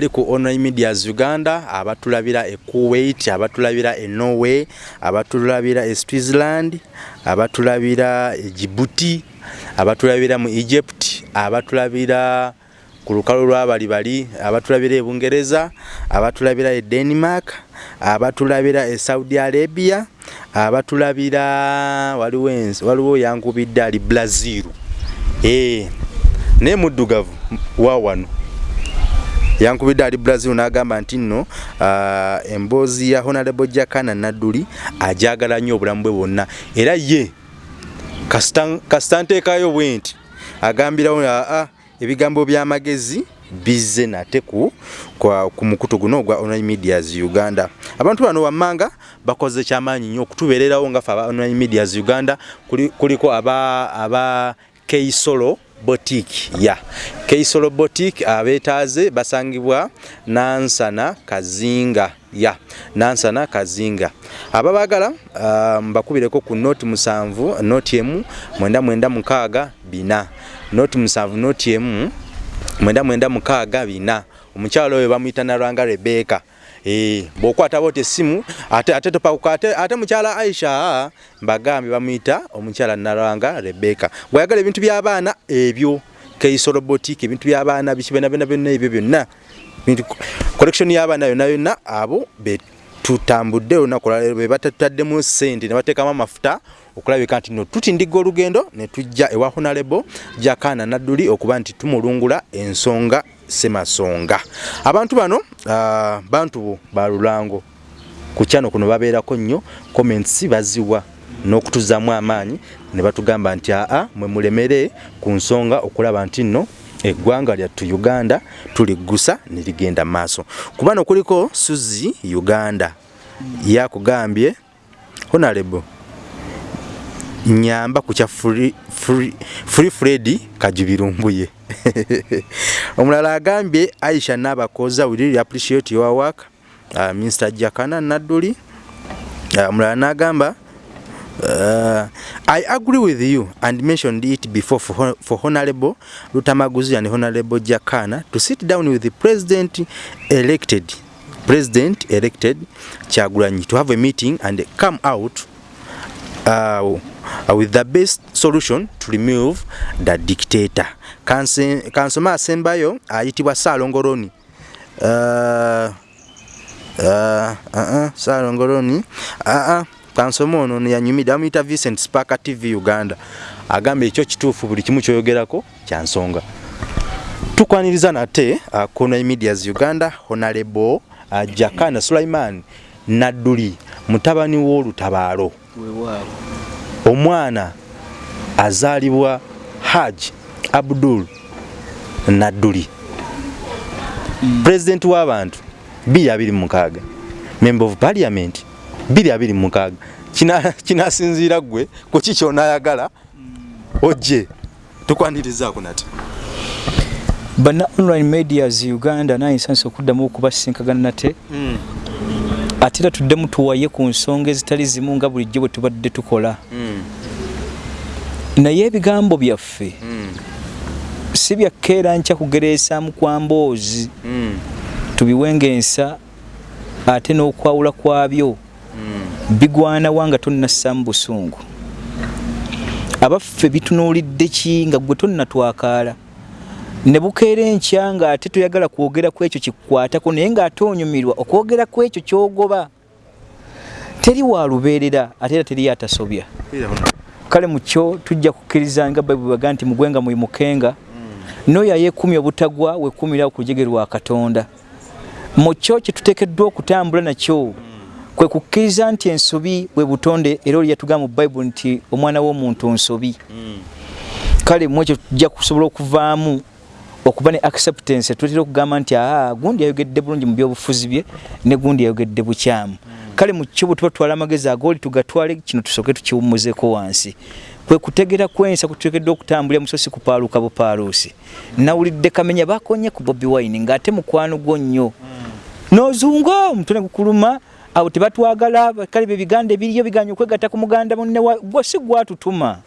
gyali ku online medias uganda abatulabira e kuwait abatulabira e norway abatulabira e switzerland abatulabira e jibuti abatulabira mu egypt abatulabira ku lukalu lwabali bali abatulabira e bungereza abatulabira e denmark abatulabira e saudi arabia abatulabira waliwo ensi waliwo yankubidde ali brazil e, naye muddugavu wa wano yankubidde ali brazil n'agamba nti nno uh, emboozi ya honorable jakana nadduli ajagala nnyo obulamu bwe bwonna. Era ye kasita nteekayo bwe nti agambirawo aa ebigambo by'amagezi bizze nate ku ku mukutu guno ogwa online medias uganda. Abantu bano wammanga bakoze kyamaanyi nnyo okutubeererawo nga fe aba online medias uganda kuliko aba aba keisolo boutique ya. Keisolo boutique abeetaaze basangibwa nansana kazinga ya. Nansana kazinga. Ababagala mbakubireko um, ku noti musanvu noti emu mwenda mwenda mukaaga bina. Noti musanvu noti emu mwenda mwenda mukaaga bina. Omukyalo oyo bamuyita nalwanga rebeka Eh, bwokwata bote simu ate ate topakuka ate, ate mukyala Aisha mbagambye bamuyita omukyala Nalwanga Rebecca. Gwayagala ebintu by'abaana ebyo keisolo boutique ebintu by'abaana bikibena bena bena ebyo byonna. Bintu collection y'abaana yonna yonna abo tutambudde olunaku lwaleero be batataddemu ssente ne bateekamu amafuta okulabika nti no tutindiga olugendo ne tujja ewa honorable Jakana Nadduli okuba nti tumulungula ensonga semasonga. Abantu bano uh, bantu balulango ku kyano kuno babeerako nnyo comments baziwa n'okutuzaamu amaanyi ne batugamba nti aa mwe mulemere ku nsonga okulaba nti nno eggwanga lyattu uganda tuliggusa ne ligenda mu maaso kubano kuliko suzi uganda. Yakugambye honorable nyamba ku kya free, free, free fredi kajubirumbuye omulala agambye aisha nabakoza really appreciate your work. Uh, mr jakana nadduli. Omulala uh, nagamba Uh, I agree with you and mentioned it before for, for Honorable Lutamaguzi and Honorable Jakana to sit down with the President elected President elected Chagulanyi to have a meeting and come out uh, with the best solution to remove the dictator. Kansoma asembayo ayitibwa Salongoroni. Uh, uh, uh, uh, Salongoroni. Uh, uh, kansoma ono yanyumidde amuyita Vincent Sparker TV Uganda agamba ekyo kituufu buli kimu kyoyogerako kyansonga tukwaniriza nate uh, Kona Medias Uganda Honorable uh, Jakana Sulaiman Nadduli mutabani w'olutabaalo omwana azaalibwa Haji Abdul Nadduli. Mm. president w'abantu 226 member of parliament 226 kina kinasinziira gwe ku kiki onayagala ojje tukwanirizaako nati bana online medias uganda naye nsanisa okuddamu okubasinkagana nate. Mm. Ate era tuddemu tuwaye ku nsonga ezitali zimu nga bulijjo bwe tubadde tukola mm. naye ebigambo byaffe mm. si byakkeera nkya kugereesaamu kwa mboozi mm. tubiwengensa ate n'okwawula kwabyo mm. bigwana wanga tonnassaamu busungu abaffe bitunuulidde ki nga gwe tonnatwakaala ne bukeera enkya ng'ate toyagala kwogera ku ekyo kikukwatako naye ng'ate onyumirwa okwogera ku ekyo ky'ogoba teri wa lubeerera ate era teri atasobya kale mu kyo tujja kukkiriza nga bayibuli baga nti mugwenga mwimukenga mm. n'oyo ayeekumi obutagwa wekumira ku lujege lwa katonda mu kyo kye tuteekeddwa okutambula nakyo mm. kwe kukkiriza nti ensobi bwe butonde era oli yatugamba mu bayibuli nti omwana w'omuntu nsobi mm. kale mu ekyo tujja kusobola okuvaamu okuba ne acceptance tutera okugamba nti aa gundi yayogedde bulungi mu byobufuzi bye ne gundi yayogedde bukyamu. Kale mu kyo bwe tuba tutwala amagezi agooli tugatwale kino tusooke tukiwummuzeko wansi. Kwe kutegera kwensa kuteekeddwa okutambulira musosi kupaaluka bupaaluusi nawulidde kamenya bakonye ku bobi wine ng'ate mukwano gwo nnyo. N'ozunga omutwe ne gukuluma awo tebatwagala kale bye biganda ebiriyo biganya okwegatta ku muganda munne gwe si gwatutuma.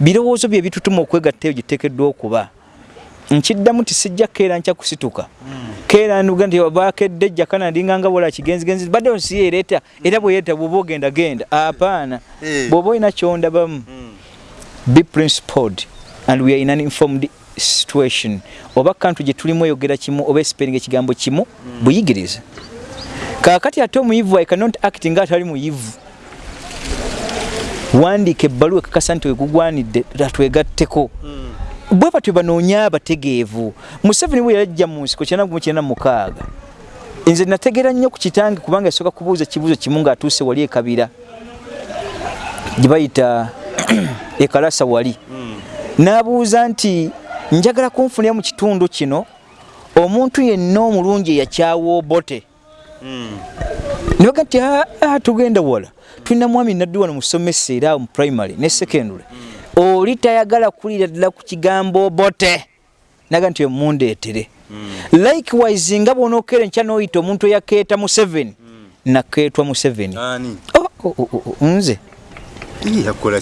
Birowoozo bye bitutuma okwegatta eyo giteekeddwa okuba nkiddamu ti sijja keera nkya kusituka. Keera nuga nti bakedde jakana ndinganga bola kigenzigenzi badde onsi yereeta era bweyeeta bwoba ogenda genda. Apaana. Eh. bw'oba olina kyondabamu be principled and we are in an informed situation. Oba kantu gye tulimu oyogera kimu oba esipeeringa ekigambo kimu buyigirize. Kaakati ate omuyivu i cannot act nga atali muyivu. Wandiika ebbaluwa ekakasa nti wegugwanidde atwegatteko bwe batyo banoonya abategeevu. Museveni bwe yajja mu nsiko kyenda gumu kyenda mukaaga. Nze nategeera nnyo ku kitange kubanga yasooka kubuuza kibuuzo kimu ng'atuuse wali ekabira gye bayita ekalasa wali. N'abuuza nti njagala kunfunira mu kitundu kino omuntu yenna omulungi eyakyawa obote nibaga nti "Ah, ah, tugenda wala. Tulina mwami naddi wano musomesa era mu primary ne secondary oli tayagala kulira ddala ku kigambo obote naga nti emundeetere likewise nga bw'onookeera enkya n'oyita omuntu eyakeeta mu 7 nakeetwa mu 7 ani? Oh, oh, oh, nze.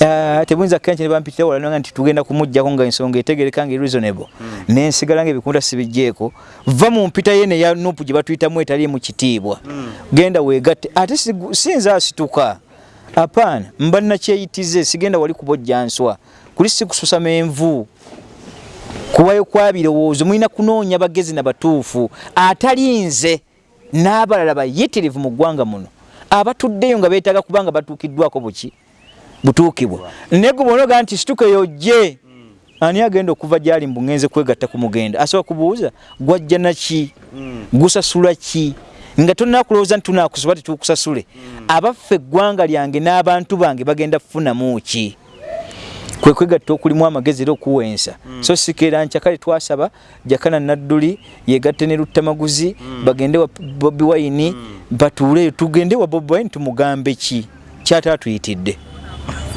Ah, tebuyinza kenshi ne bampitira wala nanga nti tugenda kumuggyako nga ensonga etegereka nga reasonable. Nensigala nga ebikunda sibijjeeko va mu mpita ye neya nupu gye batuyitamu etali mu kitiibwa. Genda weegatte. Ate sinza asituka. Apaana mba nakyeyitize sigenda wali kubojja nswa kuli sikususama envu. Kuwayo kwa birowoozo mulina kunoonya bagezi na batuufu atali nze n'abalala bayitirivu mu ggwanga muno. Abatuddeyo nga beetaaga kubanga batuukiddwako buki? Butuukibwa. Naye gwe bonoga nti situka yojje ani agenda okuva gyali mbu ngenze kwegatta ku mugenda? Asobola kubuuza gwajja naki gusasula ki? Nga tolina kulowooza nti tunaakusoba tetukusasule abaffe eggwanga lyange n'abantu bange bagenda kufunamu ki kwe kwegatta okulimu amagezi era okuwensa so sikeera nkya kale twasaba jakana nadduli yegatte ne luttamaguzi bagende wa bobi wine batuuleyo tugende wa bobi wine tumugambe ki? Kyataatuyitidde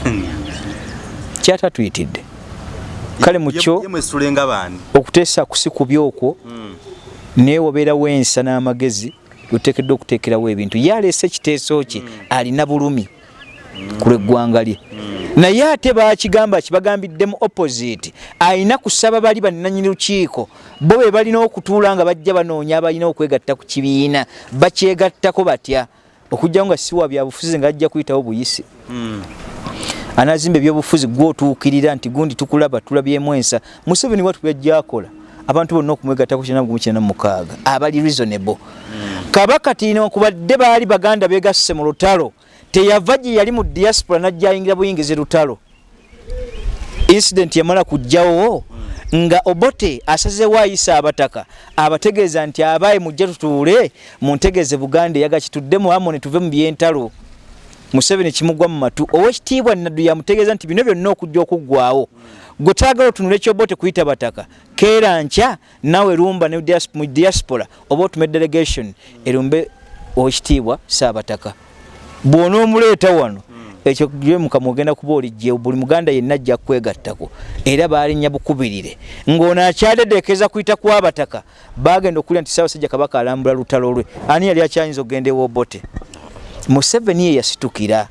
kyataatuyitidde kale mukyo yemwesulenga baani? okuteesa kusi kubi okwo naye wabeerawo ensa n'amagezi oteekeddwa okuteekerawo ebintu. Ye aleese ekiteeso kye alina bulumi ku lw'eggwanga lye. Naye ate bakigamba kibagambiddemu opposite. Alina kusaba bali bannanyini lukiiko. Bo be balina okutuula nga bajja banoonya abalina okwegatta ku kibiina. Bakyegattako batya? Okugjawo nga siwa byabufuzi nga ajja kuyitawo buyisi. Anazimba ebyobufuzi gwotuukirira nti gundi tukulaba tulabyemu ensa museveni watu byajja akola. Abantu bonna okumwegattako mukaaga. Abali reasonable. Kabaka tinokubadde baali baganda begasse mu lutalo teyava gye yali mu diaspora najja ayingira buyingizi lutalo. Incident yamala kujjawo nga obote asazeewo ayisa abataka abategeeza nti abaaye mujja tutuule muntegeeze buganda eyaga kituddemu amone tuve mu byentalo. Museveni kimugwa mu matu. Owekitiibwa naddu yamutegeeza nti bino byonna okujja okuggwawo gwe taagala otunula ekyobote kuyita bataka keera nkya nawe lumba ne mu diaspora. Oba otume delegation. Erumbe owekitiibwa saabataka bw'onoomuleeta wano ekyo gye mukama ogenda kuba olijje buli muganda yenna ajja kwegattako era baalinya bukubirire. Ng'ono akyadedeekeza kuyita kwabataka bagenda okulya nti ssaabasajja kabaka alambula lutalo lwe. Ani yali akyayinza okugenda ewobote museveni ye yasitukira.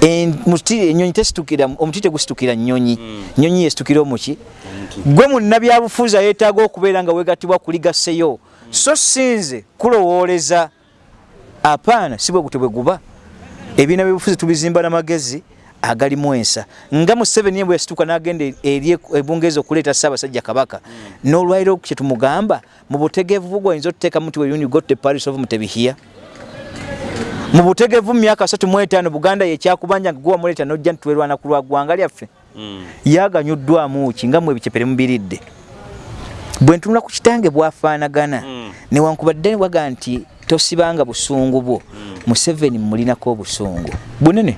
Enyonyi tesitukira omuti tegusitukira nyonyi nyonyi yesitukira omuki? Gwe munnabyabufuzi ayeetaaga okubeera nga wegatibwa kuligaseyo so sinze kulowooleza. Apaana si bwe gutyo bwe guba ebiina byebufuzi tubizimba n'amagezi agalimu ensa nga museveni ye bwe yasituka n'agenda eri ebungeezi okuleeta ssaabasajja kabaka n'olwaliro kye tumugamba mu butegeevu bugwo oyinza otuteekamu nti when you got the paris of mutebihiya mu butegeevu mu myaka 35 buganda yekyakubanja nga guwamuleeta nojja ntitwerwana ku lwa ggwanga lyaffe. Yaganyuddwamu ki nga mwe ebicepere mubiridde? Bwe ntunula ku kitange bwafaanagana. Newankubadde waga nti tosibanga busungu bwo. Museveni mulinako obusungu. Bunene.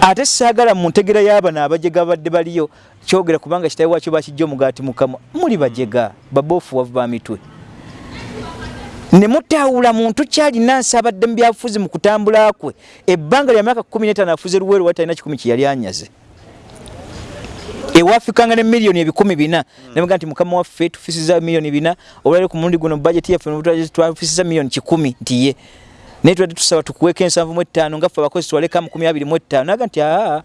Ate saagala mu ntegera y'abano abajega badde baliyo kyogera kubanga kitawe wakyo bakijja omugaati mukama muli bajega baboofuwavu ba mitwe. Ne mutawula muntu kyalina nsaabadde mu byabufuzi mu kutambula kwe. Ebbanga lya myaka 15 afuze luweero wali talina kikumi kye yali anyaze ewafikanga ne miliyoni ebikumi bina. Nabaga nti mukama waffe tufisiza miliyoni bina olwaliro ku mulundi guno bajeti yaffe twafisiza miliyoni kikumi nti ye naye tubadde tusaba tukuweeko ensanvu mu ettaano nga ffe abakozi twaleka mu kumi abiri mu ettaano. Naga nti aa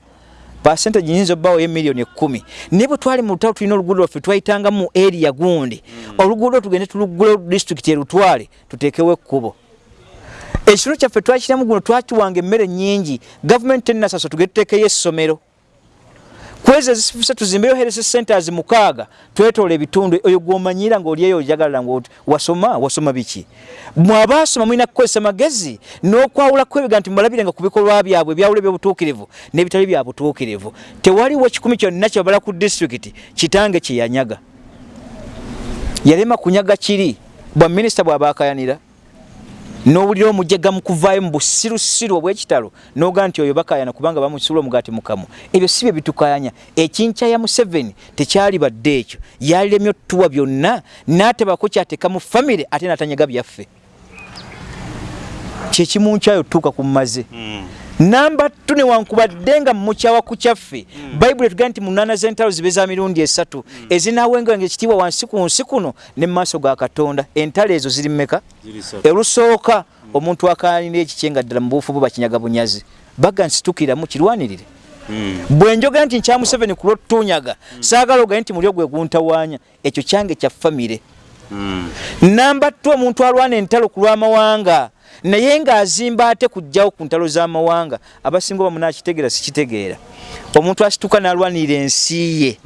percentage nyinza obbaawo emiliyoni ekkumi naye bwe twali mu lutalo tulina oluguudo lwaffe twayitanga mu area gundi. Oluguudo tugende tuluggule disitulikiti erutwale tuteekewo ekkubo. Ekitundu kyaffe twakiramu guno twakiwanga emmere nyingi gavumenti tenasaso tugende tuteekeyo essomero kwezi ezisifuse tuzimbeyo herese centers mukaaga twetoola ebitundu oyo gwomanyira ngaolieyo ojagalala nga wasoma wasoma biki? Mwabasoma mulina kukozesa magezi n'okwawulaku ebiga nti mubalabire nga ku bikolwa byabwe byawula ebyobutuukirivu n'ebitali bya butuukirivu. Tewaliwo kikumi kyonna kyebabala ku disitulikiti kitange kyeyanyaga yalema kunyaga kiri bwa minisita bw'abaakayanira n'owulira omujega mu kuvaayo mu busirusiru obw'ekitalo n'ogaa nti oyo bakayana kubanga bamusula omugaati mukamu. Ebyo si bye bitukayanya ekinkya ya museveni tekyali badde ekyo. Yaliremye otutuwa byonna n'atebako kyateeka mu famire ate n'atanyaga byaffe. Kyekimunkyayo tutuuka ku mmaze namba tu newankubadde nga mukyawa ku kyaffe. Bayibuli etugaa nti munaana z'entalo zibe za mirundi esatu. Ezinaawenga ekitiibwa wansi ku nsi kuno ne mu maaso ga katonda. Entalo ezo ziri mmeka? Elusooka omuntu akaanira ekikyenga ddala mu buufu bwe bakinyaga bunyazi. Baga nsitukiramu kirwanirire. Bwe njogera nti nkya museveni ku lwotunyaga saagala ogaye nti mulyo gwe guntawaanya ekyo kyange kya famire. Namba tu omuntu alwana entalo ku lw'amawanga naye ng'azimba ate kujjawo ku ntalo z'amawanga abasinga oba munakitegeera sikitegeera. Omuntu asituka n'alwanirira ensi ye.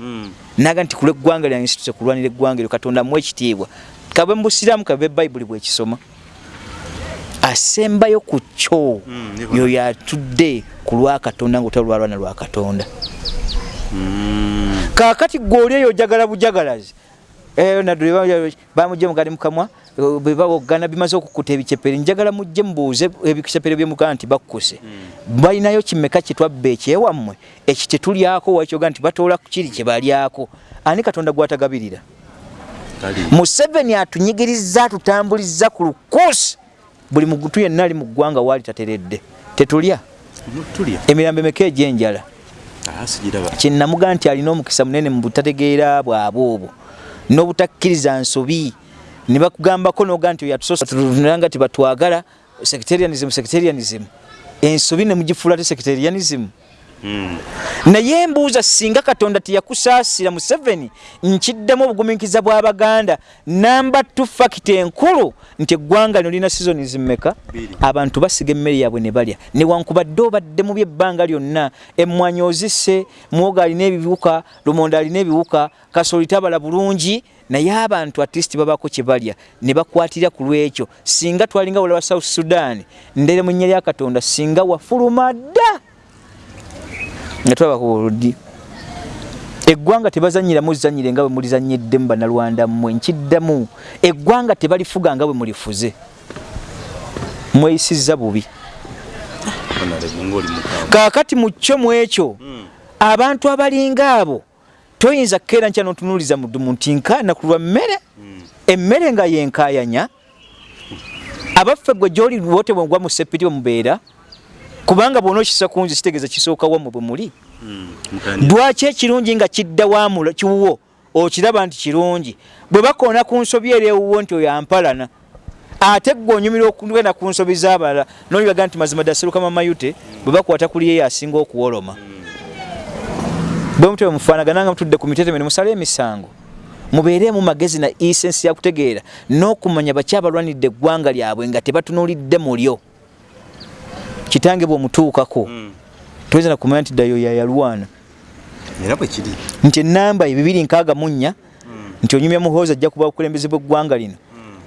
Naga nti kula eggwanga lyange nsituse kulwanira eggwanga eryo katonda mu ekitiibwa. Kabe mu busiraamu kabe bayibuli bwekisoma asembayo ku kyo yoyo atudde ku lwakatonda ngaotali lwalwana lwakatonda kaakati gweoli eyo ojagala bujagalazi bamugye mugali mukamwa bebawogana bimaze okukuta ebicepere njagala mujje mubuuze ebicepere byemugaa nti bakkuse. Balinayo kimeka kyetwabba ekyewammwe ekyo tetulyako wakyoga nti batoola kiri kyebalyako ani katonda gwatagabirira? Museveni atunyigiriza atutambuliza ku lukuusi. Buli mugutu yenna ali mu ggwanga waali tateredde. Tetulya? Emirambo emeka egyenjala kyenamugaa nti alina omukisa munene mu butategeera bwabwe obwo n'obutakkiriza nsobi ne bakugambako noga nti yatusoosatunanga ti batwagala secretarianism secretarianism ensobi ne mugifuula te secretarianism. Naye mbuuza singa katonda teyakusaasira museveni nkiddemu obugumiikiza bw'abaganda namba t fakita enkulu nti eggwanga lino lina sizoni zimmeka? Abantu basiga emmere yaabwe ne balya. Newankubadde obadde mu byebbanga lyonna. Emmwanyi ozisse mwoga alina ebibuka lumonda alina ebiwuka kasoli tabala bulungi naye abantu atleast babako kye balya. Ne bakwatira ku lwekyo. Singa twalinga olaba south sudan ndere mu nnya lya katonda singa wafuluma dda nga tulaba ku oludi eggwanga tebazanyiramu zanyire nga bwe mulizanyiddemu bannalwanda mmwe nkiddamu. Eggwanga tebalifuga nga bwe mulifuze. Mweyisizza bubi. Kaakati mu kyo mu ekyo abantu abalinga abo toyinza kukeera nkya notunuuliza mudumu nti nkaana ku lwa mmere. Emmere nga yenkayanya abaffe gwe gyoli wote bwengwa mu sepiti bwemubeera kubanga bwona okisa kunzi kitegeeza kisooka wammwe bwe muli. Lwaki ekirungi nga kidda wamula kiwuwo okiraba nti kirungi? Bwe bakoona ku nsobi eri ewuwo nti oyo ampalana ate gwe onyumira okugenda ku nsobi z'abalala nolibaga nti mazima ddasiruka mamayute bwe bakwata kuli yeyo asinga okuwoloma. Bwe mutwe mufaanagana nga mutudde ku mitetemene musale emisango. Mubeeremu magezi na isensi yakutegeera n'okumanya baki abalwanidde eggwanga lyabwe nga tebatunuulidde mulyo kitange bwomutuukako mm. toyinza nakumanya nti ddayo yayalwana era bwe kiri nti enamba ebibiri nkaaga munya mm. nti onyumya muhoozi ajja kuba obukulembeze bw'eggwanga lino mm.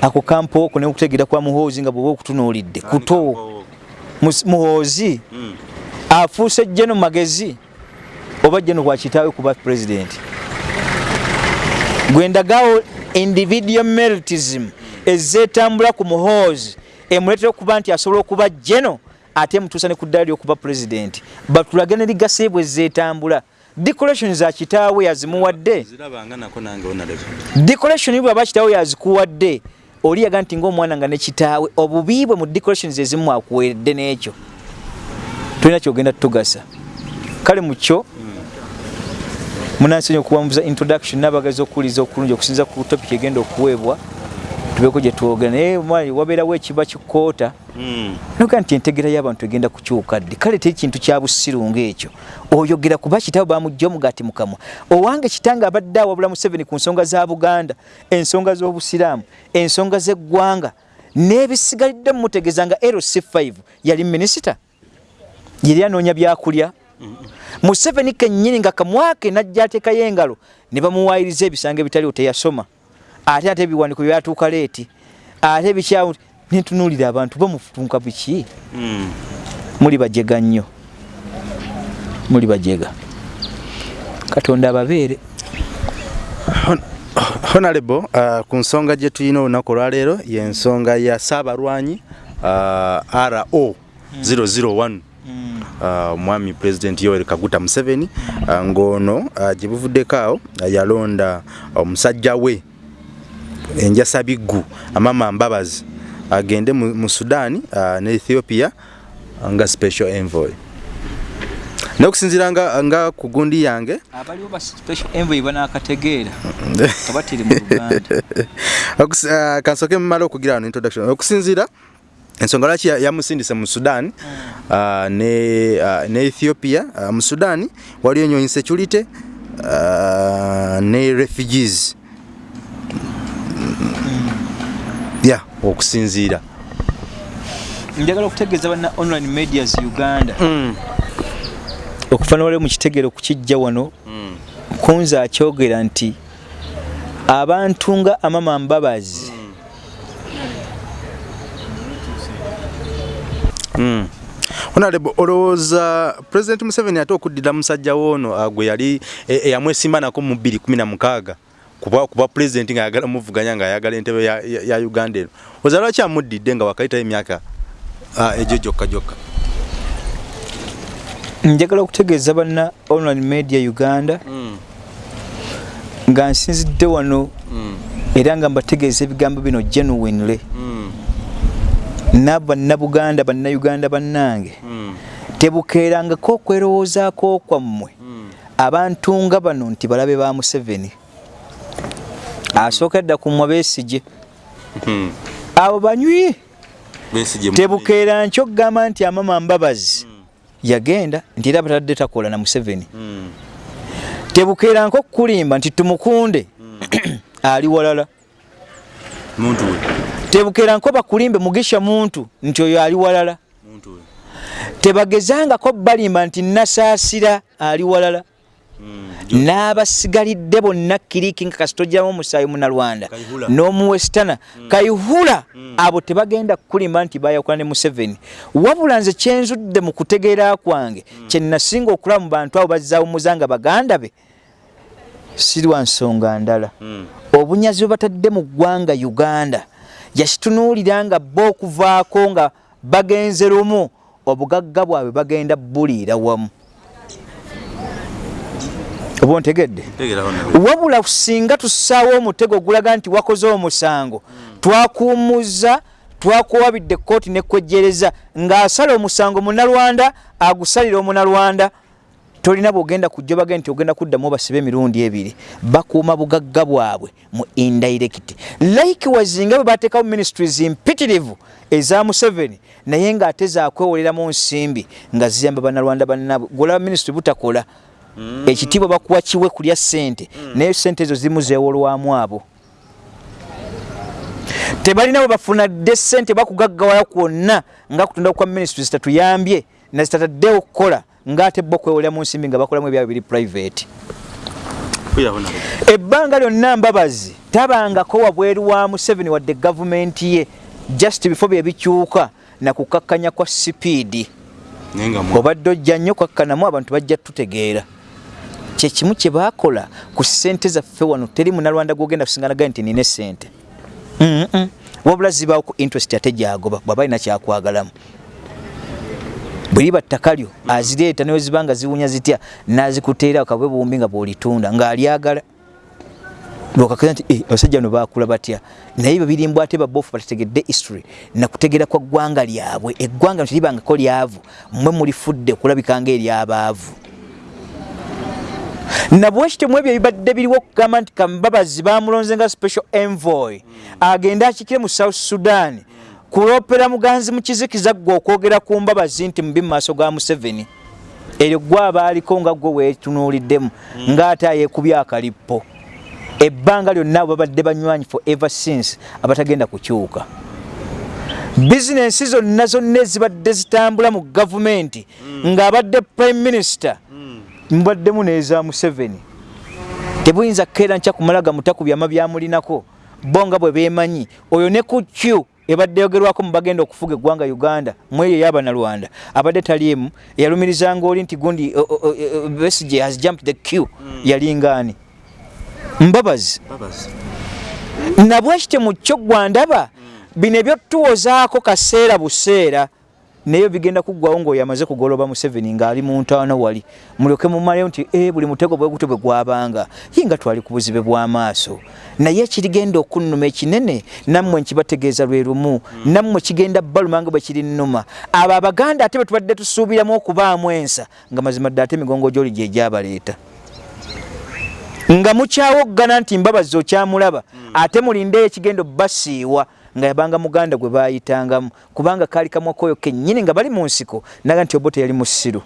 ako kampo oko nekutegeera kwa muhoozi nga bwoba okutunuulidde kuto muhoozi mm. afuuse jeno magezi oba jeno bwakitaawe kuba pulezidenti gwendagawo individual meritism ezeetambula ku muhoozi emuleetera okuba nti asobola okuba jeno ate mutuusa ne ku ddaala lyokuba pulezidenti batulage ne ligase bwe zeetambula. Decoration za kitaawe yazimuwadde? Decoration bwaba kitaawe yazikuwadde oli yaga nti ngaomwana nga ne kitaawe obubi bwe mu decorations ezimu akuweredde n'ekyo. Tulina kyogenda tutugasa kale mu kyo munansenya okuwambuza introduction n'abagazi okuwuliza okulungi okusinza ku topic egenda okuweebwa tubeko gye twogera. Naye mwali wabeerawo ekiba kikoota noga nti entegera y'abantu egenda kukyuka ddi? Kale teri kintu kya bussiru ng'ekyo. Oyogera kuba kitabo bamugja omugati mukamwa. Owange kitange abadde awabula museveni ku nsonga za buganda ensonga z'obusiraamu ensonga z'eggwanga. N'ebisigalidde mumutegeeza nga lc5 yali minisita. Yeri anoonya byakulya. Museveni kennyini nga kamwake najja ateekayo engalo ne bamuwaayiriza ebisango ebitaliwo teyasoma ate ate ebiwandiiko byatuuka leeti ate bikyawo nentunuulira abantu bamutunka biki? Muli bajega nnyo. Muli bajega. Katonda ababeere. Honorable uh, ku nsonga gye tulina olunaku olwaleero yensonga ya saabalwanyi uh, ro 001 omwami uh, president yoweri kaguta museveni uh, ng'ono uh, gye buvuddeko awo uh, yalonda omusajja uh, we enjasa biggu amama mbabazi agende mu, sudan uh, ne ethiopia uh, nga special envoy. Nokusinzira nga, nga ku gundi yange. Abaliwo ba special envoy banakategeera kabatiri mu uganda. Uh, kansoke mumala okugira wano introduction. Okusinzira ensonga lwaki yamusindise mu sudan uh, ne, uh, ne ethiopia uh, mu sudan waliyo insecurity uh, ne refugees ya yeah, okusinziira njagala okutegeeza bana online medias uganda mm. okufaana waliwo mu kitegeero kukijja wano mm. kunza akyogera nti abantu nga amama mbabazi mm. Mm. honorable olowooza president museveni ate okuddira musajja woono gwe yali eyamwesimba nako mu 216 kuba kuba president nga ayagala muvuganya nga ayagala entebe ya, ya, ya uganda eno oza lwaki amuddidde nga wakayitayo emyaka egyo gyokka gyokka njagala okutegeeza banna online media uganda mm. nga nsinzidde wano mm. era nga mbategeeza ebigambo bino genuinely mm. nabannabuganda bannayuganda bannange mm. tebukeerangako okwerowoozaako kwammwe mm. abantu nga bano nti balabe ba museveni asooka dda ku mmwe beesije mm. abo banywi tebukeera nkyo okugamba nti amama mbabazi mm. yagenda nti era batadde takola na museveni mm. tebukeera nko okukulimba nti tumukunde ali walala tebukeera nko bakulimbe mugisha muntu nti oyo ali walala tebagezangako balimba nti nasaasira ali walala. N'abasigalidde bonna kiriki nga kasitojjamu omusaayi munalwanda n'omuwesitana mm. kayihula mm. abo tebagenda kukulimba nti bayakula ne museveni wabula nze kyenzudde mu kutegeera kwange mm. kyenasinga okulaba mu bantu abo bazzawumuza nga baganda be si lwa nsonga ndala mm. obunyazi bwe batadde mu ggwanga uganda yakitunuulira nga bo okuvaako nga bagenze lumu obugagga bwabwe bagenda buliira wamu oba ontegedde wabula singa tussaawo omutego ogulaga nti wakoze omusango twakuumuza twakuwabidde kooti nekwejjereza ng'asala omusango munalwanda agusalira omunalwanda tolina bwogenda kujja bage nti ogenda kuddamu basiba emirundi ebiri. Bakuuma bugagga bwabwe mu indirect. Likewise nga bwe bateekawo ministries impitirivu eza museveni naye ng'ate zakwewoleramu nsimbi nga ziyamba banalwanda bannabwe golaba ministry butakola. Ekitiibwa bakuwa kiwe kulya ssente. Mm. naye ssente ezo zimu zeewolwamu abo. Tebalina bwe bafuna dde ssente bakugaggawala kwonna nga kutunda kwa ministries tatuyambye nazitataddewo okukola ng'ate bo kwewolera mu nsimbi nga bakolamu ebyabwe biri private. Ebbanga lyonna mbabazi tabangako wabweru wa museveni wadde gavumenti ye just before byebikyuka nakukakkanya kwa sipiidi obadde ojja nnyo kakkanamu abantu bajja tutegeera kyekimu kye baakola ku ssente zaffe wano. Teri munalwanda gwogenda kusinganaga nti nina essente wabula zibaawo ku interest ate gyagoba bwaba alina kyakwagalamu. Bweriba ttaka lyo azireeta newe zibanga ziwunya zitya nazikuteera kabwe buwumbi nga bwolitunda ngaalyagala lwakakeza nti eh, abasajja bano bakula batya? Naye babirimbw ate babofu batategedde history nakutegera kwa ggwanga lyabwe. Eggwanga teribangako lyavu mmwe mulifudde okulabika eryabaavu nabwekitemu ebyo ebibadde biriwo okugamba nti kambabazi bamulonze nga special envoy agende akikire mu south sudan. Kulopera muganzi mukizikiza gwe okwogera ku mbabazi nti mubi mu maaso ga museveni. Eryo gwe abaaliko nga gwe weetunuuliddemu ng'ate ayeekubya akalippo. Ebbanga lyonna abo babadde banywanyi for ever since abatagenda kukyuka. Bizinensi zonna zonna ezibadde zitambula mu gavumenti ng'abadde prime minister mubaddemu n'eza museveni. Tebuyinza kukeera nkya kumala gamuta ku byama byamulinako bo nga bwe beemanyi oyo ne ku q ebadde yogerwako mu bagenda okufuga eggwanga uganda mweyo eyabanalwanda abadde taliemu eyalumirizanga oli nti gundi besige has jumped the q yalingaani mbabazi. Nabwekite mu kyo gwandaba bino ebyotuwozaako kaseera buseera naye bigenda kuggwawo ngaoyo amaze kugoloba museveni ngaali mu ntaano wali mulyoke mumaleyo nti e buli mutego bwe gutyo bwe gwabanga ye nga twali ku buzibe bw'amaaso naye ekirigenda okunnuma ekinene nammwe nkibategeeza lwe lumu nammwe kigenda baluma nga bwe kiri nnuma. Abo abaganda ate bwe tubadde tusuubiramu okubaamu ensa nga mazima dde ate emigongo gyoli gye gyabaleeta nga mukyawoggana nti mbabazi okyamulaba ate mulindeyo ekigenda obbasiiwa nga yabanga muganda gwe bayitangamu kubanga kaali kamwakoyo kennyini nga bali mu nsiko naga nti obo teyali musiru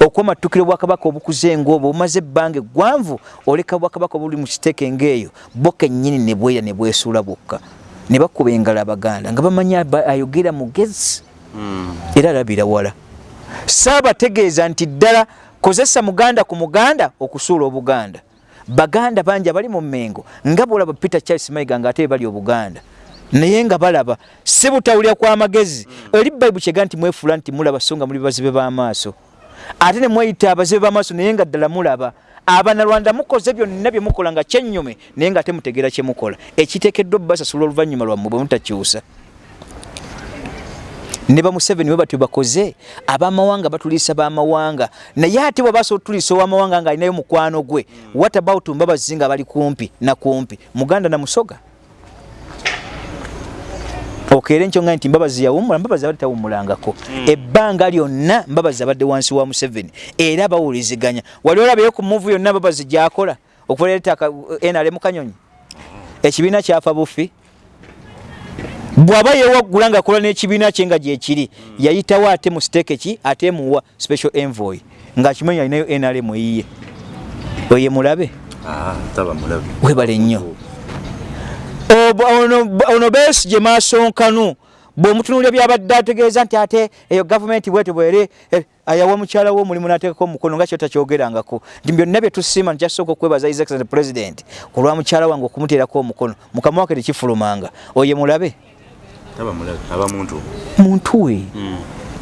okwomatukiro bwakabaka obukuze ngaobwo bumaze ebbanga eggwanvu oleka bwakabaka obuli mu kiteeke ngaeyo bo kennyini ne bweya ne bwesuula bwokka ne bakuba engalo abaganda nga bamanyi ayogera mugezi. Era alabira wala. Saabategeeza nti ddala kozesa muganda ku muganda okusuula obuganda. Baganda bangi abali mu mmengo nga bwolaba peter charles mayiga nga ate bali obuganda naye nga balaba si butawulira kw'amagezi eri bayibu kyega nti mwefuula nti mulaba so nga muli bazibe b'amaaso. Ate ne mweyita abazibe b'amaaso naye nga ddala mulaba abanalwanda mukoze byonna bye mukola nga kyennyume naye nga ate mutegeera kye mukola. Ekiteekeddwa obbasasula oluvannyuma lwammwe bwe mutakyusa. Ne bamuseveni bwe batyo bakoze abamawanga batuliisa bamawanga. Naye ate bwe basobola otuliisa owamawanga nga alinayo mukwano gwe what about mbabazi nga bali kumpi nakumpi muganda namusoga okeere nkyo nga nti mbabazi yawumula mbabazi abadde tawumulangako ebbanga lyonna mbabazi abadde wansi wa museveni. Era bawuliziganya wali olabeyo ku muvu yonna mbabazi gyakola? Okuleeta nrm kanyonyi? Ekibiina kyafa bufi? Bw'aba yewaggula ngaakola n'ekibiina kye nga gyekiri yayitawo ate mu siteeke ki? Ate muwa special envoy. Ng'akimanyi alinayo nrm eyiye. Oye mulabe? Webale nnyo ono besigye maasonkanu bw'omutunulira byabadde ategeeza nti ate eyo gavumenti bwete bwere ayawa mukyala we omulimu n'ateekako omukono nga kyotakyogerangako nti byonna bye tusiima nkyasooka okwebaza his excellent president ku lwa mukyala wange okumuteerako omukono. Mukama wake tekifulumanga. Oye mulabe? Muntu. We?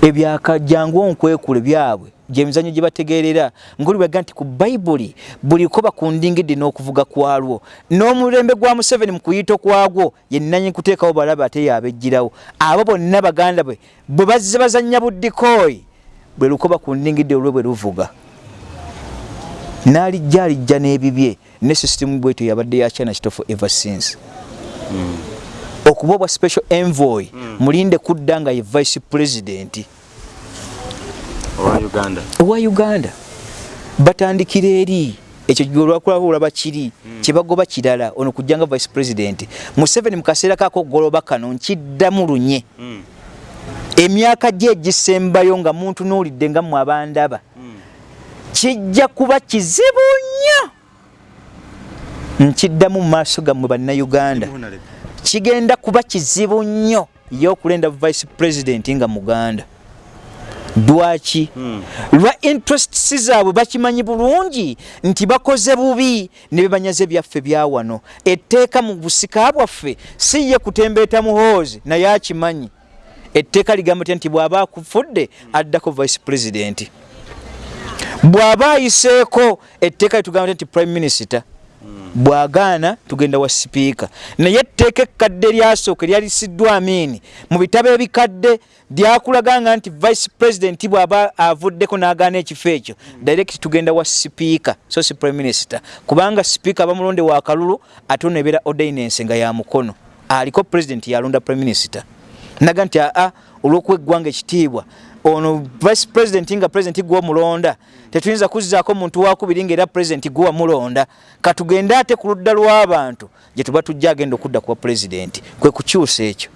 Ebyakajjangu onkwekule byabwe gyemizanyo gye bategeerera ngaolibaga nti ku bayibuli buliko bakundingidde n'okuvuga kwalwo n'omulembe gwa museveni mu kuyita kwagwo yenanyi kuteekawo balabe ate yabejjirawo abo bonna baganda bwe bwe bazze bazannya buddikooyi bwe luko bakundingidde olwe bwe luvuga n'alijja alijja n'ebibye ne sisitimu bwetyo yabadde ya china kitofu ever since mm. okuba obwa special envoy mm. mulinde kudda nga ye vice president owa uganda. Owa uganda. Batandikira eri. Ekyo olwakulaba kiri. Mm. kyebagoba kirala. Ono kujjanga vice president. Museveni mu kaseera kako okugoloba kano nkiddamu lunye. Mm. emyaka gye egisembayo nga muntu n'olidde nga mmwe abandaba. Mm. kijja kuba kizibu nnyo. Nkiddamu mu maaso gammwe bannayuganda. Kigenda kuba kizibu nnyo. Y'okulenda vice president nga muganda lwaki? Hmm. lwa interests zaabwe bakimanyi bulungi nti bakoze bubi ne bebanyaze byaffe byawano etteeka mu busika bwaffe si ye kutembeeta muhoozi naye akimanyi. Etteeka ligamba tya nti bw'aba akufudde addako vice president. Bw'aba ayiseeko etteeka litugamba nti prime minister bwagaana tugenda wa sipiika. Naye etteeka ekkadde lyasooka eryalisiddwa amiini mu bitabo ebikadde lyakulaganga nti vice president bw'aba avuddeko n'agaana ekifo ekyo direct tugenda wa sipiika so si prime minister. Kubanga sipiika bamulonde wa kalulu ate onebeera ordinance nga ya mukono. Aliko president yalonda prime minister. Naga nti aa olw'okuwa eggwanga ekitiibwa ono vice president nga president gw'omulonda tetuyinza kuzzaako muntu wakubiri ngaera president gwewamulonda katugende ate ku ludda lw'abantu gye tuba tujja agenda okudda kuba president kwe kukyusa ekyo.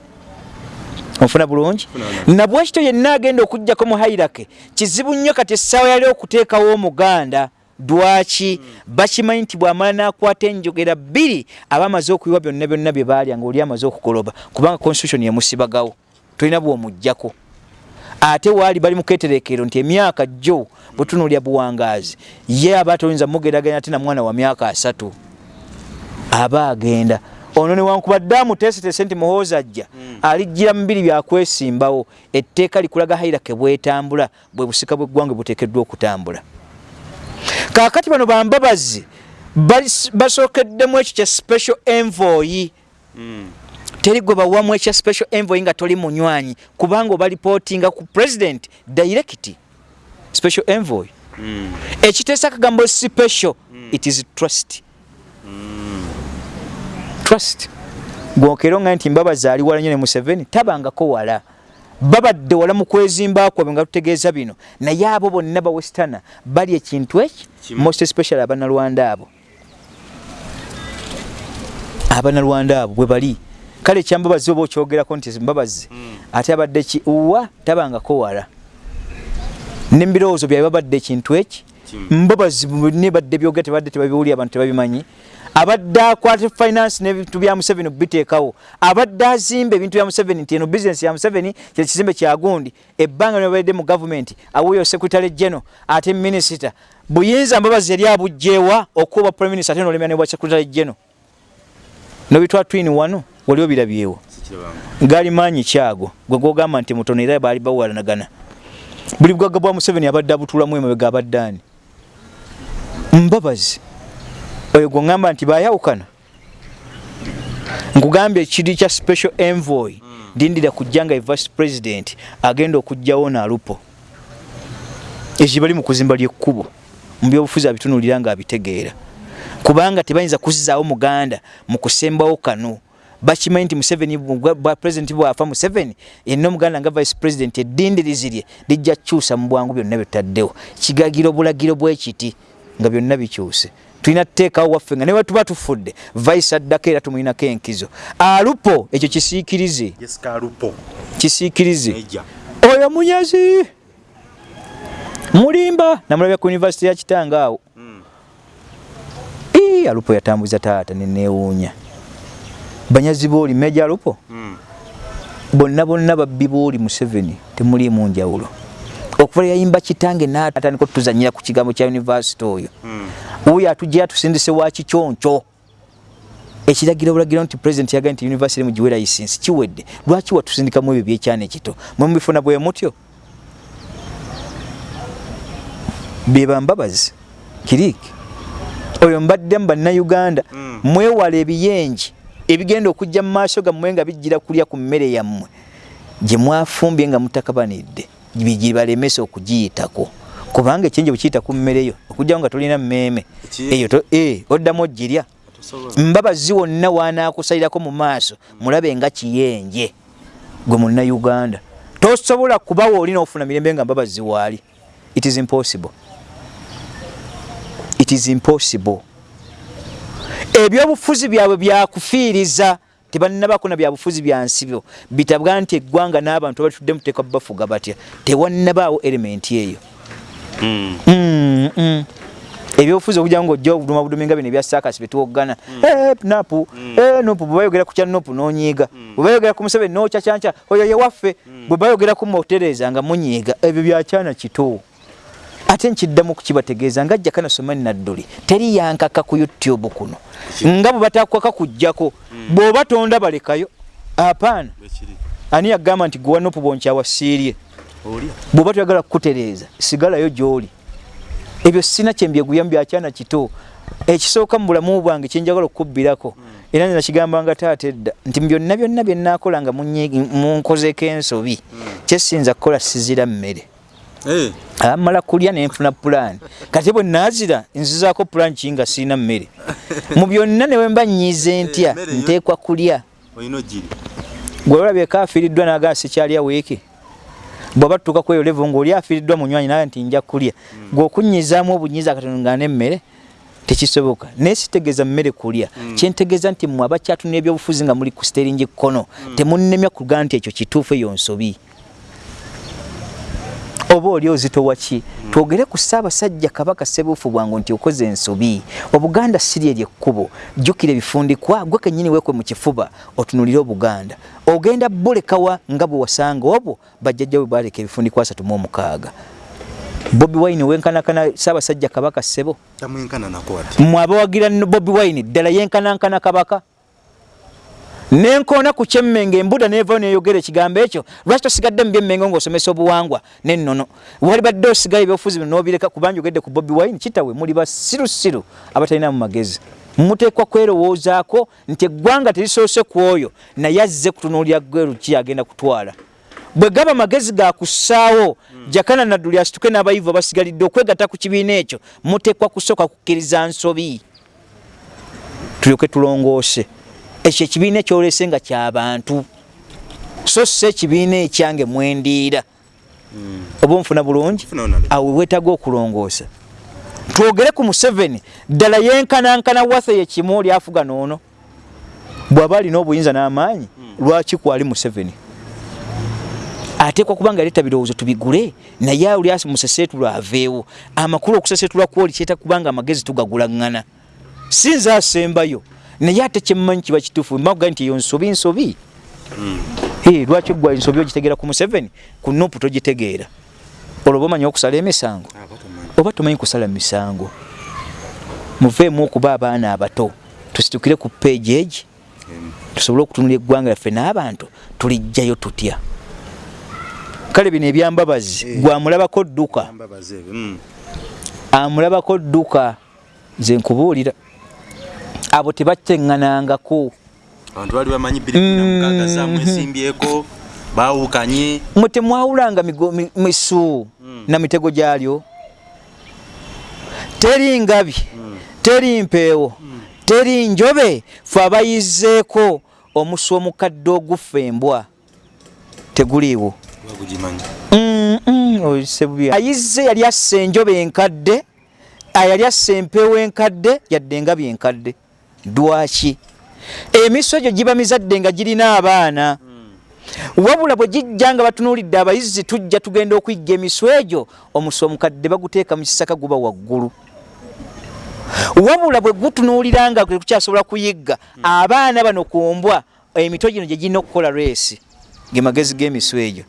Onfuna bulungi? Nabwe ekito yenna agenda okugjako mu hairake kizibu nnyo kati essaawa yali okuteekawo omuganda dwaki? Bakimanyi nti bwamala nakwata enjogera bbiri aba amaze okuyiwa byonna byonna bye baalya ngaoli amaze okukoloba kubanga constitution yamusibagawo tolina bwomugjako ate waali bali muketerekero nti emyaka jjo bwetunulya buwangaazi. Ye aba toyinza mugeraganya ate na mwana wa myaka asatu. Aba agenda. Ono newankubadde amuteesetese nti muhoozi ajja mm. alijjira mubiri byakwesimbawo etteeka likulaga hairake bwetambula bwe busika bweggwanga buteekeddwa okutambula. Kaakati bano bambabazi basookeddemu ekyo kya special envoy mm. Teri gwe bawamu ekya special envoy nga toli munywanyi kubanga oba lipootinga ku president direct special envoy. Mm. ekiteesa kagambo special mm. it is trust. Mm. trust. Gwokero nga nti mbabazi ali wala nyo ne museveni tabangako wala. Babadde wala mu kwezimba kwabwe nga tutegeeza bino. Naye abo bonna bawestana bali ekintu eki? Most special abanalwanda abo. Abanalwanda abo bwe bali kale ekyambabazi oba okyogerako nti mbabazi mm. ate abadde ki? Wa tabangako wala. Nembirowoozo byabe babadde ekintu eki? Mbabazi nebadde byogera tebadde tebabiwuli abantu tebabimanyi. Abadde akwata finance nebintu bya museveni okubiteekawo. Abadde azimba ebintu bya museveni nti eno bizinesi ya museveni kyekizimbe kyagundi ebbanga nebabadde mu gavumenti awuyo secretary general ate minisita buyinza mbabazi yali abugjewa okuba prime minister ate nolemya nebwa secretary general? Nobitwa twini wano wali obirabyewo gali maanyi kyago gwe gogamba nti mutono era baali bawalanagana buli bugagga bwa museveni abadde abutulamu emabega abadde ani? Mbabazi. Oyo gweŋŋamba nti bayawukana nkugambye ekiri kya special envoy ndindira kujja nga vice president agenda okugjawo naalupo. Ekyo bali mu kuzimba lyekkubo mu byobufuzi abitunulira nga abitegeera. Kubanga tebayinza kuzizaawo muganda mu kusembawo kano bakimanyi nti museveni president bwafa museveni yenna omuganda nga vice president eddindirizi lye lijja kukyusa mu bwangu byonna byetutaddewo kigagiro bulagiro bwekiti nga byonna bikyuse. Tulina tuteekawo waffe nga newe tuba tufudde vice addako era tumulinako enkizo. Alupo ekyo kisiikirize. Kisiikirize. Oyo munyazi mulimba! Namulabya ku univesity ya kitanga awo mm. alupo yatambuza taata nenewuunya banyazi booli meja alupo mm. bonna bonna babbi booli museveni temulimu njawulo. Okuva yayimba kitange natandika otuzanyira ku kigambo kya univesity oyo. Mm. oyo atujja atusindise wa kikyonco. Ekiragiro bulagiro nti president yaga nti university mugiwe license kiwedde. Lwaki watusindikamu ebyo byekyana ekito? Mwe mubifuna bwe mutyo? Bebambabazi kiriki oyo mbaddemu bannayuganda. Mm. mwewala ebiyenji ebigenda okujja mu maaso gammwe nga bijjira kulya ku mmere yammwe gye mwafumbye nga mutakabanidde bigibalemesa okugiyitako. Kubanga ekyenje bwekiyita ku mmereyo okujjawo nga tolina mmeeme. Eyo e, oddamu ogirya. Mbabazi wonna wanaakusalirako mu maaso mulabe nga kiyenje gwe munnayuganda. Tosobola kubawa olina ofuna mirembe nga mbabazi waali it is impossible. It is impossible ebyobufuzi byabwe byakufiiriza tebannabakona byabufuzi byansibyo bitabwa nti eggwanga n'abantu abatudde muteeka bafuga batya? Tewannabaawo elementi eyo. Mm. mm, mm. ebyobufuzi okujja nga ojja obuduma budumi nga bino ebya sakasi betwoggana mm. hey, eh, napu mm. hey, eh, nopu bwebayogera ku kya nopu nonyiiga. Bwebayogera ku museveni nokyakyanca oyo yewaffe bwebayogera ku mutereza nga munyiiga ebyo byakyana kito ate nkiddamu kukibategeeza nga ajja kanasoma nadduli teri yankaka ku youtube kuno nga bwe batakwaka kujjako mm. bw'oba tonda balekayo apaana ani yagamba nti gwanopu bonkyawasiirye bw'oba toyagala kukutereeza sigalayo gy'oli ebyo sina kyembyeguyamu byakyana kito ekisooka mu bulamu bwange kyenjagala okubbirako mm. era nze nakigambanga taata edda nti byonna byonna byenaakola nga munkozeko ensobi mm. kyesinza kukola sizira mmere. Amala kulya nenfuna plan. Kati bwe nazira nzizaako plan kinga siina mmere? Mu byonna newe mba nyize ntya hey, nteekwa kulya. Gwe olabye kafiiriddwa nagaa sikyalya wiiki bwaba tutuuka kweyo levo ngaoli afiiriddwa munywanyi naye nti nja kulya. Gweokunyizaamu obunyiza akatono nga nemmere tekisoboka. Naye sitegeeza mmere kulya. Kyentegeeza nti mwe abakyatunira ebyobufuzi nga muli ku steringi kkono temunnemya kugaa nti ekyo kituufu eyo nsobi oba oli ozitowa ki twogere ku ssaabasajja kabaka sebuufu bwangu nti okoze ensobi. Obuganda siri eryekkubo jjukira ebifundikwa gwe kennyini weekwe mu kifuba otunulire obuganda. Ogenda bulekawa nga bwe wasanga obwo bajjajja bwe baleka ebifundikwa asatu mu omukaaga. Bobi wine wenkanakana ssaabasajja kabaka ssebo mmwe abawagira bobi wine ddala yenkanankana kabaka nenkoona ku kyemmenge embuda nevayo neyogera ekigambo ekyo lwaki tosigadde mu byemmenge ngaosomesa obuwangwa? Nennono wali badde osigayo ebyobufuzi bino nobireka kubanja ogedde ku bobi wine? Kitawe muli basirusiru abatalinamu magezi. Muteekwa kwerowoozaako nti eggwanga terisoose ku oyo naye azze kutunuulira gweruki agenda kutwala. Bwe gaba magezi gakussaawo jakana nadduli asituke n'abayivu abasigalidde okwegatta ku kibiina ekyo muteekwa kusooka kukkiriza nsobi. Tulyoke tulongoose ekyo ekibiina ekyolese nga kyabantu so si ekibiina ekyange mwendiira. Oba onfuna bulungi? Awe wetaaga okulongoosa. Twogere ku museveni ddala yenkanankana wathe yekimu oli afuga noono bw'aba alina obuyinza n'amaanyi lwaki kwali museveni? Ateekwa kubanga yaleeta birowoozo tubigule naye oli museseetulwa aveewo. Amakulu okuseseetulwa kwoli kyeta kubanga amagezi tugagulaŋŋana si nze asembayo naye ate kyemmanyi kiba kituufu maga nti eyo nsobi. Nsobi lwaki gwa ensobi ogitegeera ku museveni? Ku nupu togitegeera. Olwo oba omanyi okusala emisango? Oba tomanyi kusala misango? Muveemu okuba abaana abato. Tusitukire ku peegi egi. Tusobole okutunula eggwanga lyaffe n'abantu. Tulijjayo tutya? Kale bino ebyambabazi gwamulabako dduka? Amulabako dduka nze nkubuulira abo tebateŋŋanangako abantu bali bamanyi birimukaagasamwesimbyeko bawukanye mwe temwawulanga misu na mitego gyalyo? Teri ngabi teri mpeewo teri njobe fe abayizeeko omusu omukadde ogufa embwa teguliiwo. Ayizze yali assa enjobe enkadde yali assa empeewo enkadde yadde engabi enkadde dwaki emiso egyo giba mizadde nga girina abaana. Wabula bwe gijja nga batunuulidde abayizi tujja tugenda okuyigga emiso egyo omusi omukadde baguteeka mu kisaka guba waggulu. Wabula bwe gutunuulira nga tekukyasobola kuyigga abaana bano kumbwa emito gino gye girina okukola reesi ge magezi g'emiso egyo.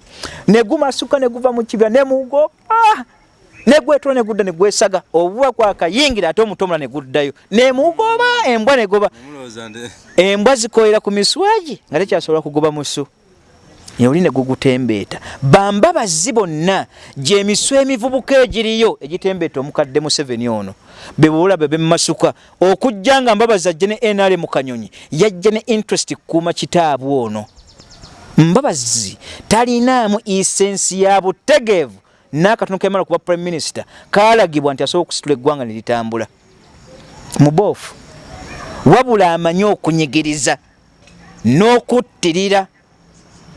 Negumasuka neguva mu kibira nemugo negwetola negudda negwesaga obuba kwakayingira ate omutomula neguddayo nemugoba embwa negoba embwa zikolera ku miswagi nga tekyasobola kugoba musu. Oli negugutembeeta bambabazi bonna gyemiswa emivubuka egiriyo egitembeeta omukadde museveni ono bebulabe bemumasuka okujja nga mbabazi ajje ne nrm kanyonyi yajja ne interest kukuuma kitaabu ono. Mbabazi talinaamu isensi ya butegeevu n'akatono kemala okuba prime minister kalagibwa nti asobola okusitula eggwanga ne litambula. Muboofu. Wabula amanyi okunyigiriza n'okuttirira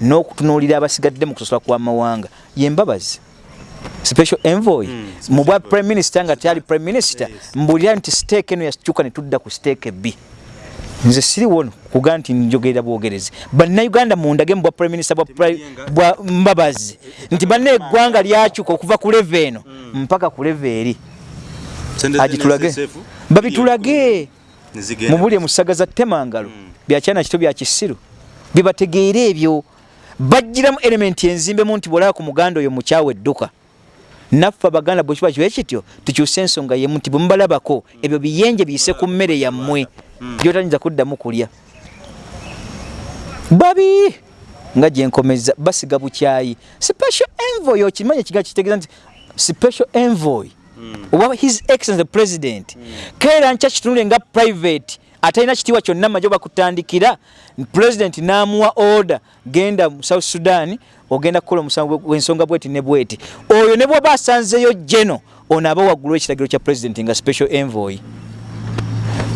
n'okutunuulira abasigadde mu kusosola kw'amawanga yembabazi special envoy. Mu bwa prime minister nga tyali prime minister mbulira nti siteeka eno yakyuka ne tudda ku siteeka ebbi nze siriwo kuga nti njogerera bwogerezi bannayuganda mundage mu bwa prime minister bwa mbabazi nti banna eggwanga lyakyuka okuva ku leve eno mpaka ku leve eri agitulage babitulage mubuli emusaga za temangalo byakyana kito byakisiru bibategeera ebyo bajjiramu elementi enzimbe mu nti bwolaba ku muganda oyo mukyawe edduka naffe abaganda bwe kiba kiwe kityo tukyuse ensonga yemu nti bwe mubalabako ebyo biyenje biyise ku mmere yammwe gyotanyinza kuddamu kulya. Babi! Nga gyenkomeza basiga bukyayi. Special envoy okimanyi ekiga kitegeeza nti special envoy owa his excellence the president. Keera nkya kitunule nga private atalina kitiibwa kyonna majje bakutandikira president n'amuwa order genda mu south sudan ogenda kukola omusango w'ensonga bweti ne bweti. Oyo ne bw'oba asanzeyo geno ono aba waggulu ekiragiro kya president nga special envoy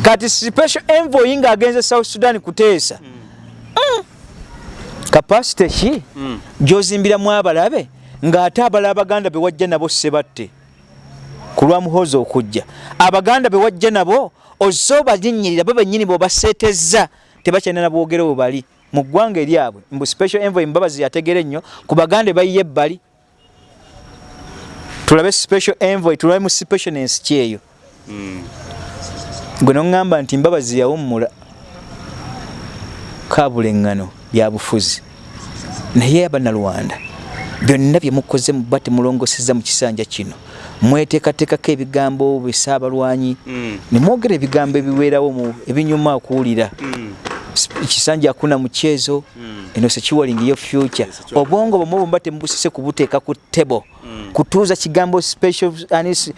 kati special envoy ng'agenze south sudan kuteesa mm. kapasite ki? Mm. gy'ozimbiramu abalabe ng'ate abala abaganda be wajja nabo sebatte. Ku lwa muhoozi okujja. Abaganda be wajja nabo ozze obalinnyirira bo bennyini bwebaseetezza tebakyalina nabwogere bwe bali. Mu ggwanga eryabwe mbu special envoy mbabazi yategere nnyo ku baganda bayiye ebbali. Tulabe special envoy tulabe mu specialness kyeyo gwe noŋŋamba nti mbabazi yawummula kabula eŋŋano bya bufuzi naye abannalwanda byonna bye mukoze muba temulongoseza mu kisanja kino. Mweteekateekako ebigambo bisaabalwanyi ne mwogera ebigambo ebiweerawo ebinyuma okuwulira. Ekisanja akuna mukyezo eno sekiwalingiyo future. Obwongo bwomwe bwemba temubusise kubuteeka ku table kutuuza kigambo special anis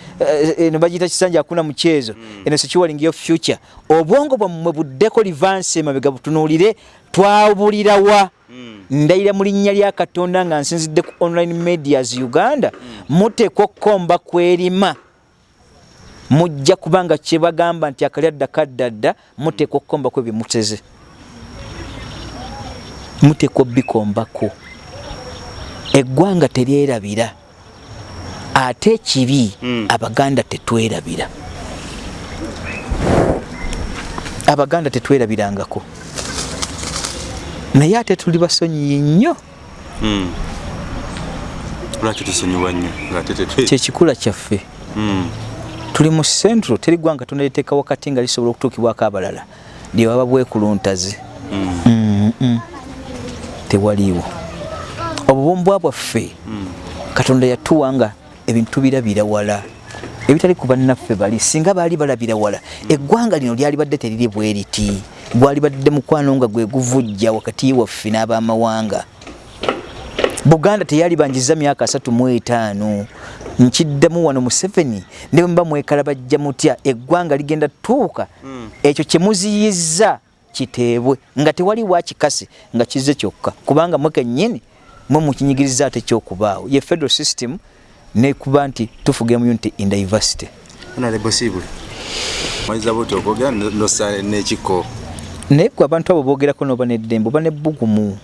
eno bagiyita kisanja akuna mukyezo eno sekiwalingiyo future. Obwongo bwammwe buddeko livansi emabega butunuulire twabulirawa ndayira mu linnya lya katonda nga nsinzidde ku online medias uganda. Muteekwa okkomba kwerima. Mujja kubanga kyebagamba nti akalyadda kaddadda muteekwa okkombako ebyemuteze muteekwa obbikombako eggwanga teryerabira ate ekibi abaganda tetwerabira. Abaganda tetwerabirangako. Naye ate tuli basonyiyi nnyo. Lwaki tusonyiwa nnyo kyekikula kyaffe. Tuli mu centro teri ggwanga tonaliteeka wakati nga lisobola okutuukibwako abalala. Lyewaba bwekuluntazi Mm-mm. tewaliiwo. Obubumbwa bwaffe katonda yatuwa nga ebintu birabira wala. Ebitali ku bannaffe bali singa baali balabira wala. Eggwanga lino lyali badde teriri bwe riti gwali badde mukwano nga gwe guvujja wakati waffe n'abamawanga. Buganda teyali banjiza myaka asatu mu etaano. Nkiddemu wano museveni ne bwe muba mwekalabajja mutya eggwanga ligenda tuuka ekyo kye muziyizza kiteebwe nga tewali wakikasi nga kize kyokka. Kubanga mwe kennyini mwe mukinyigiriza ate kyokubaawo. Ye federal system nekuba nti tufuge mu unity in diversity honorable sibule maliza buti okwogera nosa nekiko naye gwe abantu abo boogerako noba neddembe oba nebbugumu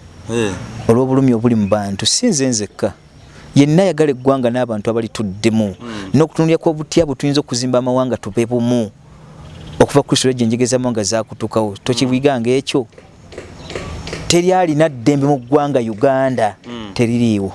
olw'obulumi obuli mu bantu si nze nzekka. Yenna ayagala eggwanga n'abantu abalituddemu n'okutunulya kw'obutya bwe tuyinza okuzimba amawanga tube bumu okuva kristo lwejje enjegezamu nga zakutukawo tokibwiganga ekyo? Teryalina ddembe mu ggwanga uganda teririiwo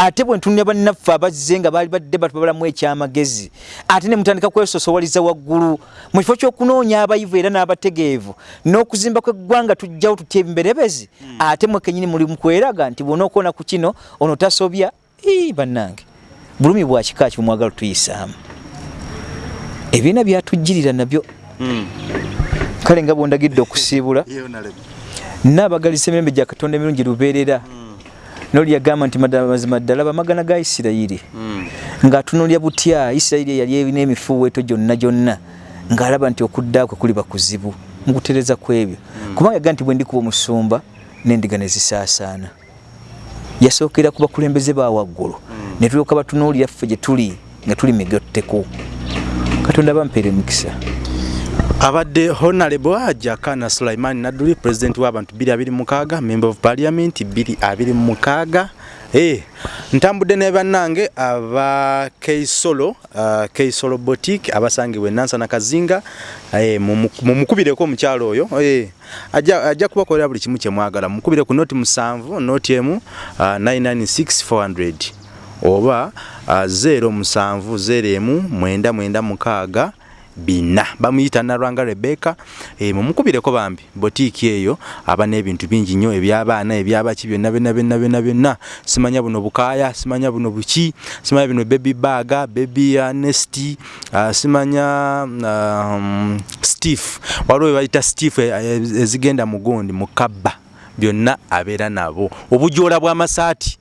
ate bwe ntunulya bannaffe abazze nga baali badde batubalamu ekyamagezi ate ne mutandika kwesosowaliza waggulu mu kifo ky'okunoonya abayivu era n'abategeevu n'okuzimba kw'eggwanga tujjawo tutya ebimberebezi ate mwe kennyini muli mu kweraga nti bw'ona okuona ku kino ono tasobya bannange bulumi bwa kika ki bwemwagala tuyisaamu ebiina byatujjirira nabyo. Kale nga bwondagidde okusiibula naabagalisa emirembe gya katonda emirungi lubeerera noli yagamba nti mazima ddala bamagana ga isirayiri. Ng'atunulya butya isirayiri yali erina emifuuweeto gyonna gyonna ng'alaba nti okudda kwe kuliba kuzibu mu kutereeza kwebyo. Kubanga yagaa nti bwe ndikuba omusumba n'endiga ne zisaasaana. Yasookera ku bakulembeze ba waggulu. Ne tulyoka batunuulira ffe gye tuli nga tuli migotteko. Katonda bampeera emikisa abadde honorable ajakana sulaiman nadduli president w'abantu 226 member of parliament 226 Eh, ntambudde ne bannange aba keisolo uh, keisolo boutique abasangibwa enansana kazinga eh, mumukubireko omukyalo oyo. Eh, ajja, ajja kubakolera buli kimu kyemwagala mukubire ku noti musanvu noti emu uh, 996400 oba uh, 0 musanvu 0 emu mwenda mwenda mukaaga bina. Bamuyita nalwanga rebeka e, mumukubireko bambi botiiki eyo aba n'ebintu bingi nnyo ebyabaana ebyabaki byonna byonna byonna byonna byonna. Simanya buno bukaaya simanya buno buki simanya bino baby baga baby uh, nesti uh, simanya um, stef waliwo bayita stef ezigenda mugundi mukabba. Byonna abeera nabo. Obujoola bw'amasaati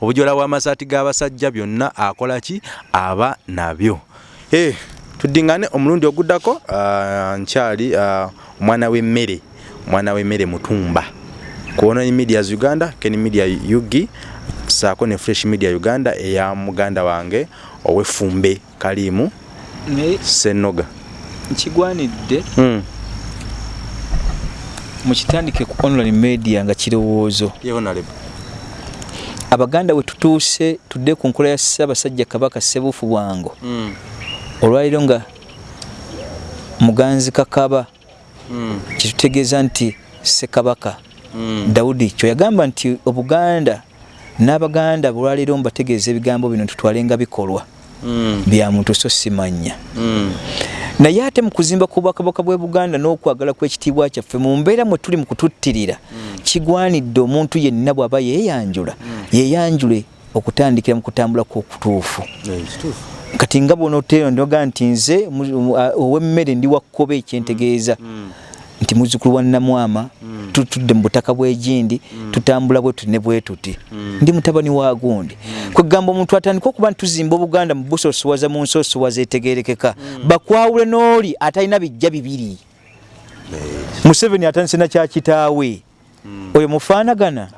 obujoola bw'amasaati g'abasajja byonna akola ki? Aba nabyo. Hey. Tuddingane omulundi oguddako nkyali omwana w'emmere omwana w'emmere mutumba. Kuonani medias uganda ken media ug saako ne fresh media uganda eya muganda wange ow'effumbe kalimu senoga nkigwanidde mm. mukitandike ku online media nga kirowoozo. Abaganda we tutuuse tudde ku nkola ya ssaabasajja kabaka ssebuufu bwango. Mm. Olwaliro nga muganzi kakaba Mm. kitutegeeza nti ssekabaka Mm. dawudi kyo yagamba nti obuganda n'abaganda olwaliro mbategeeza ebigambo bino tutwalenga bikolwa Mm. bya muntu so simanya naye ate mu kuzimba ku bwakabaka bw'e buganda n'okwagala kw'ekitiibwa kyaffe mu mbeera mwe tuli mu kututtirira kigwanidde omuntu yenna bw'aba yeeyanjula yeeyanjule okutandikira mu kutambula kw'okutuufu Eh, kati nga bw'onooteera ndoga nti nze ow'emmere ndi wakkobe ekyentegeeza. Mm. nti muzzukulu wa namwama Mm. tutudde mu butaka bw'egindi tutambula bwe tuti ne bwe tuti. Mm. ndi mutabani wa gundi. Kwegamba omuntu atandika okuba nti tuzimba obuganda mu busosowaza mu nsosowaza etegerekeka bakwawule n'oli atalina bijja bibiri. Museveni atandise na kyakitaawe oyo mufaanagana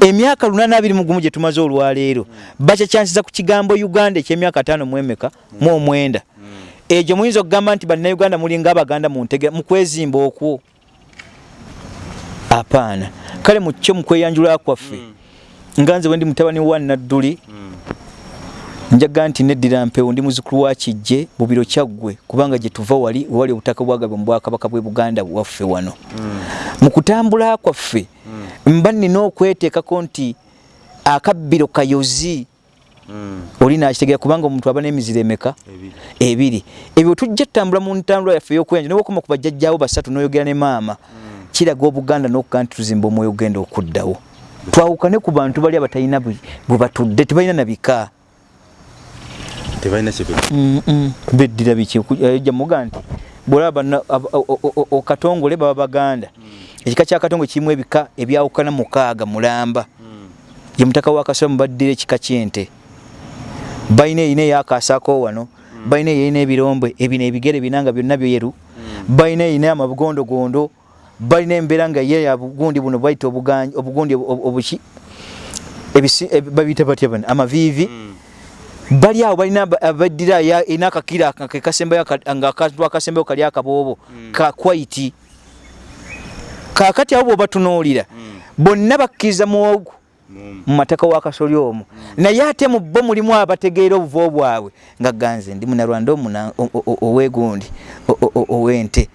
emyaka lunaana abiri mu gumu gye tumaze olwaleero bakyakyansiza ku kigambo uganda ekyemyaka ataano mu emeka mu omwenda. Egyo muyinza okugamba nti bannayuganda mulinga abaganda muntege mu kwezimba okwo? Apaana. Kale mu kyo mu kweyanjula kwaffe? Nga nze wendi mutabani wa nadduli njaga nti neddira mpewo ndi muzukulu wa kijje bubiro kyaggwe kubanga gye tuva wali wali obutaka bwagabwe mu bwakabaka bw'e buganda waffe wano. Mu kutambula kwaffe mba nina okweteekako nti akabbiro kayozi Mm. oli nakitegeera kubanga omuntu aba n'emiziro emeka Ebiri. ebyo tujja tutambula mu ntambula yaffe ey'okuyanja nobakoma ku bajjajjaawo basatu n'oyogera ne maama kiraga obuganda n'okugaa nti tuzimba omwoyo ogenda okuddawo twawukane ku bantu bali abatalina bwe batudde tebalina na bika beddira biki ejja muga nti bwolaba okatongole baba baganda ekika kyakatongole kirimu ebika ebyawukana mukaaga mulamba. Ye mutaka wa kasola mubaddira ekika kyente. Balina erina eyakasaako wano balina erina ebirombe ebino ebigere binanga byonna byeru balina erina amabugondogondo balina embeera nga ye ya bugundi buno bayita obugundi obu- obuki babiyita batya bano? Amaviivi. Bali awo balina aba- abaddira erina akakira aka- ke kasembayo aka- nga akantu akasembayo kali akaboobo ka kwaiti kaakati abo bwobatunuulira bonna bakkiriza muwogu mu mataka wa kasoli omwo naye ate mu bo mulimu abategeera obuvo bwabwe nga ganze ndi munalwanda owegundi owente.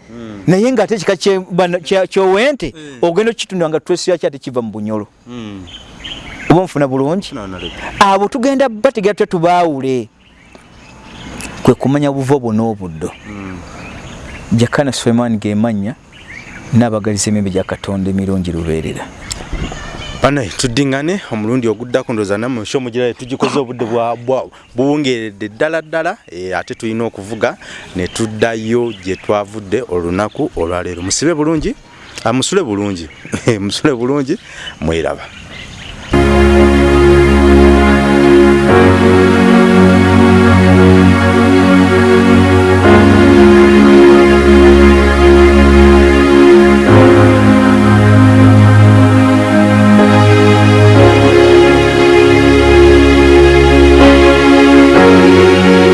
Naye ngaate ekika kye- bano- kya- kyowente ogenda okitunda nga twesira kyate kiva mu bunyolo? Oba nfuna bulungi? Abo tugenda bategera twe tubaawule? Kwe kumanya buvo bwona obuddo jakana suleiman gemanya n'abagaliza emimbe gya katonda emirungi lubeerera. Banaye tuddingane omulundi oguddako ndoza nammwe sho mugirayo tugikoze obudde buwungeredde ddala ddala eh, ate tulina okuvuga ne tuddayo gye twavudde olunaku olwaleero musibe bulungi ah, musule bulungi musule bulungi mweraba